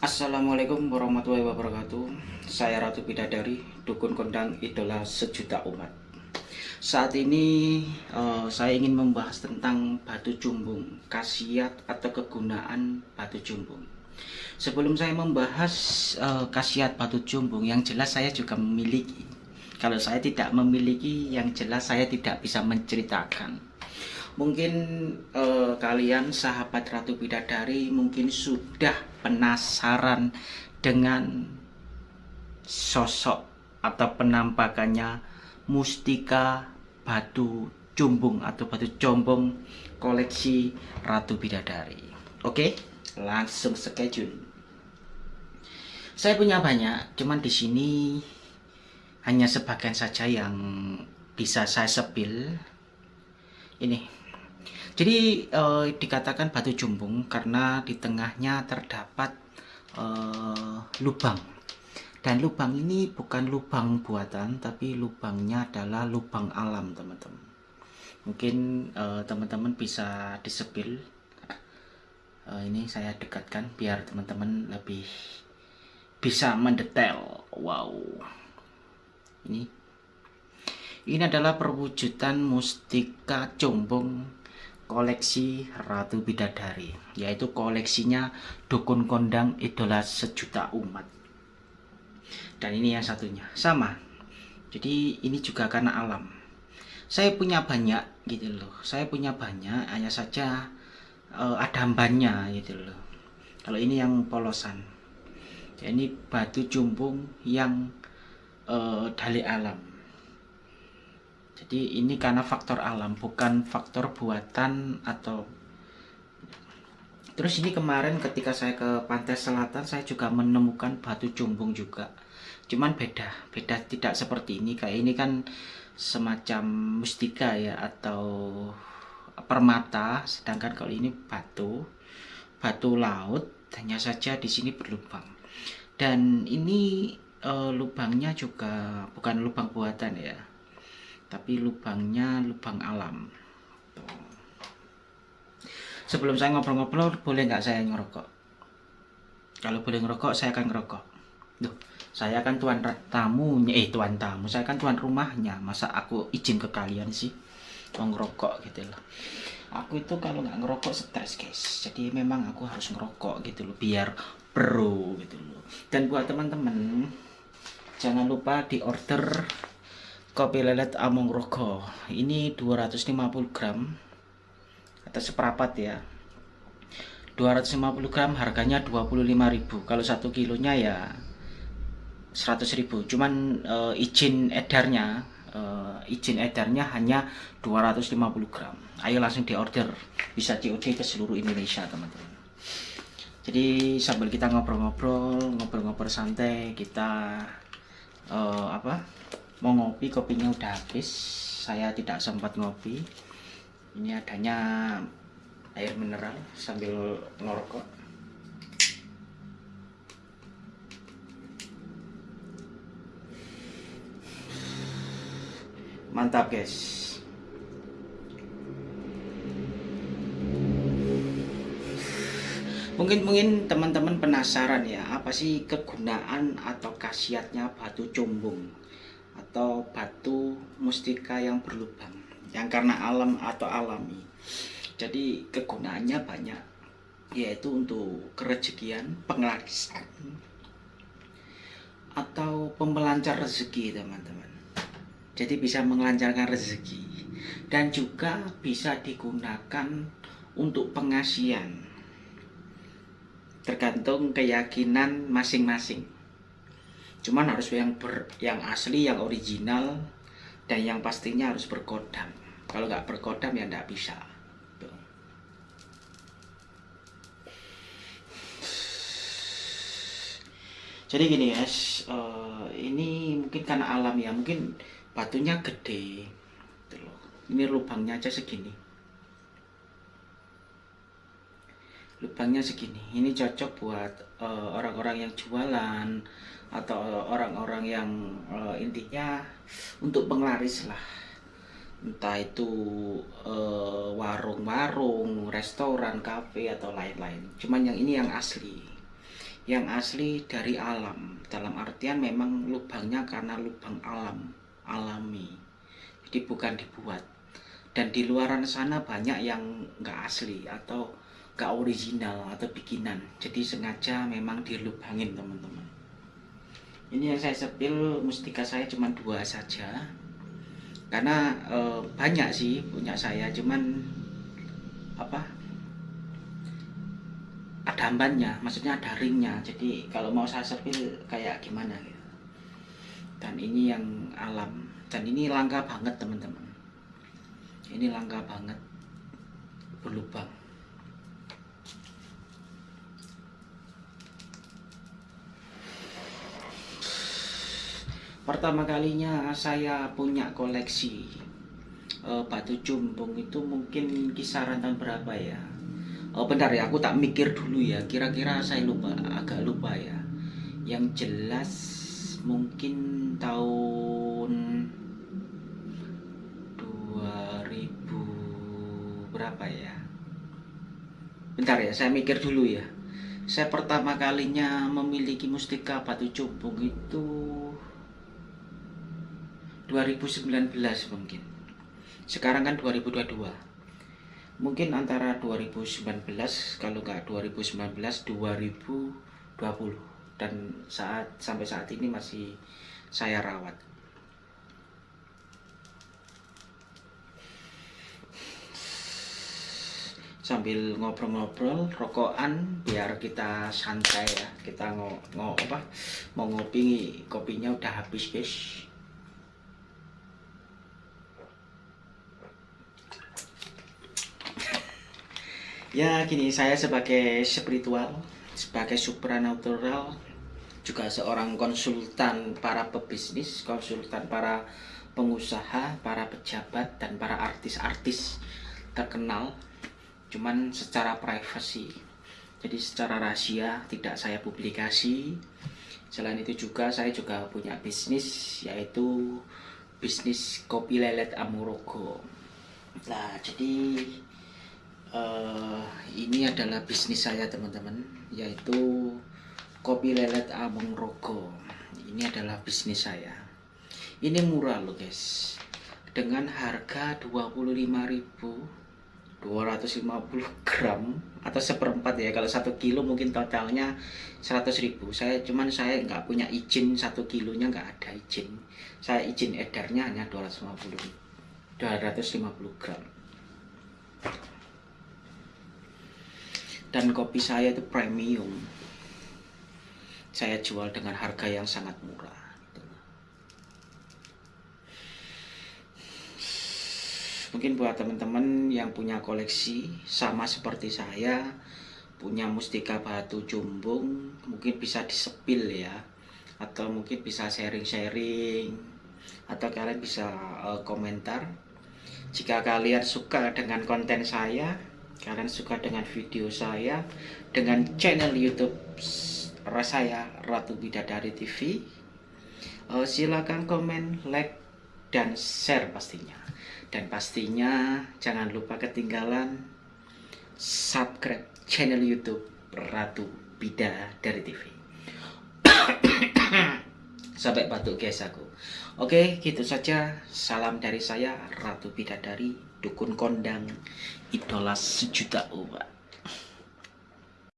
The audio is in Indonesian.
Assalamualaikum warahmatullahi wabarakatuh. Saya Ratu Bidadari Dukun Kondang Idola Sejuta Umat. Saat ini uh, saya ingin membahas tentang batu jumbung Khasiat atau kegunaan batu jumbung. Sebelum saya membahas uh, khasiat batu jumbung Yang jelas saya juga memiliki. Kalau saya tidak memiliki Yang jelas saya tidak bisa menceritakan Mungkin uh, kalian sahabat Ratu Bidadari mungkin sudah penasaran dengan sosok atau penampakannya Mustika Batu Jumbung atau Batu Jombong koleksi Ratu Bidadari. Oke, langsung schedule. Saya punya banyak, cuman di sini hanya sebagian saja yang bisa saya sepil. Ini jadi uh, dikatakan batu jumbung karena di tengahnya terdapat uh, lubang. Dan lubang ini bukan lubang buatan, tapi lubangnya adalah lubang alam, teman-teman. Mungkin eh, teman-teman bisa disepil. Uh, ini saya dekatkan biar teman-teman lebih bisa mendetail. Wow. Ini ini adalah perwujudan mustika jombong koleksi Ratu Bidadari yaitu koleksinya Dukun Kondang Idola Sejuta Umat. Dan ini yang satunya. Sama. Jadi ini juga karena alam. Saya punya banyak gitu loh. Saya punya banyak hanya saja uh, ada hambanya gitu loh. Kalau ini yang polosan. Ya, ini batu jumbung yang uh, dari alam jadi ini karena faktor alam bukan faktor buatan atau terus ini kemarin ketika saya ke pantai selatan saya juga menemukan batu jumbung juga. Cuman beda beda tidak seperti ini. Kayak ini kan semacam mustika ya atau permata. Sedangkan kalau ini batu batu laut hanya saja di sini berlubang. Dan ini e, lubangnya juga bukan lubang buatan ya tapi lubangnya lubang alam. Sebelum saya ngobrol-ngobrol boleh nggak saya ngerokok? Kalau boleh ngerokok saya akan ngerokok. Duh, saya kan tuan tamunya eh tuan tamu saya kan tuan rumahnya. Masa aku izin ke kalian sih? Mau ngerokok gitu loh. Aku itu kalau nggak ngerokok stres guys. Jadi memang aku harus ngerokok gitu loh biar pro gitu loh. Dan buat teman-teman jangan lupa di order kopi lelet Among Rogo. Ini 250 gram atau seperapat ya. 250 gram harganya 25.000 kalau satu kilonya ya 100.000 cuman e, izin edarnya e, izin edarnya hanya 250 gram. Ayo langsung di order bisa COD ke seluruh Indonesia teman-teman. Jadi sambil kita ngobrol-ngobrol ngobrol-ngobrol santai kita e, apa mau ngopi kopinya udah habis. Saya tidak sempat ngopi. Ini adanya air mineral sambil ngerokok. Mantap guys. Mungkin mungkin teman-teman penasaran ya apa sih kegunaan atau khasiatnya batu cumbung atau batu mustika yang berlubang yang karena alam atau alami. Jadi kegunaannya banyak yaitu untuk kerejekian penglarisan atau pembelancar rezeki teman-teman. Jadi bisa melancarkan rezeki dan juga bisa digunakan untuk pengasian tergantung keyakinan masing-masing cuman harus yang ber, yang asli yang original dan yang pastinya harus berkodam. Kalau nggak berkodam ya nggak bisa. Jadi gini guys uh, ini mungkin karena alam ya mungkin batunya gede. Gitu ini lubangnya aja segini lubangnya segini. Ini cocok buat eh, orang-orang uh, yang jualan atau orang-orang yang uh, intinya untuk penglaris lah. Entah itu eh, warung-warung, uh, restoran, kafe atau lain-lain. Cuman yang ini yang asli, yang asli dari alam. Dalam artian memang lubangnya karena lubang alam alami. Jadi bukan dibuat. Dan di luaran sana banyak yang nggak asli atau nggak original atau bikinan. Jadi sengaja memang dilubangin teman-teman. Ini yang saya sepil mustika saya cuma dua saja. Karena e, banyak sih punya saya cuman apa ada ambannya maksudnya ada ringnya. Jadi kalau mau saya sepil kayak gimana gitu. Dan ini yang alam. Dan ini langka banget teman-teman. Ini langka banget. Berlubang pertama kalinya saya punya koleksi uh, batu cumbung itu mungkin kisaran tahun berapa ya Oh bentar ya, aku tak mikir dulu ya. Kira-kira saya lupa, agak lupa ya. Yang jelas mungkin tahun 2000 berapa ya? Bentar ya, saya mikir dulu ya. Saya pertama kalinya memiliki mustika batu cumbung itu 2019 mungkin. Sekarang kan 2022 mungkin antara 2019 kalau nggak 2019 2020 dan saat sampai saat ini masih saya rawat. Sambil ngobrol-ngobrol rokokan biar kita santai ya. Kita ngo, ngo mau ngopi kopinya udah habis guys ya gini saya sebagai spiritual sebagai supranatural juga seorang konsultan para pebisnis konsultan para pengusaha para pejabat dan para artis-artis terkenal. Cuman secara privasi jadi secara rahasia tidak saya publikasi. Selain itu juga saya juga punya bisnis yaitu bisnis kopi lelet Amurogo nah jadi uh, ini adalah bisnis saya teman-teman yaitu kopi lelet Abang Rogo. Ini adalah bisnis saya. Ini murah loh guys. Dengan harga 25.250 gram atau seperempat ya. Kalau satu kilo mungkin totalnya 100.000 saya cuman saya nggak punya izin satu kilonya nggak ada izin. Saya izin edarnya hanya 250 250 gram dan kopi saya itu premium. Saya jual dengan harga yang sangat murah. Mungkin buat teman-teman yang punya koleksi sama seperti saya punya mustika batu jumbung mungkin bisa disepil ya. Atau mungkin bisa sharing-sharing. Atau kalian bisa uh, komentar. Jika kalian suka dengan konten saya kalian suka dengan video saya dengan channel YouTube saya Ratu Bidadari TV uh, eh, silakan komen like dan share pastinya. Dan pastinya jangan lupa ketinggalan subscribe channel YouTube Ratu Bidadari TV sampai batuk guys aku. Oke gitu saja. Salam dari saya Ratu Bidadari dukun kondang idola sejuta umat